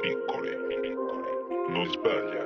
piccole, Non sbaglia.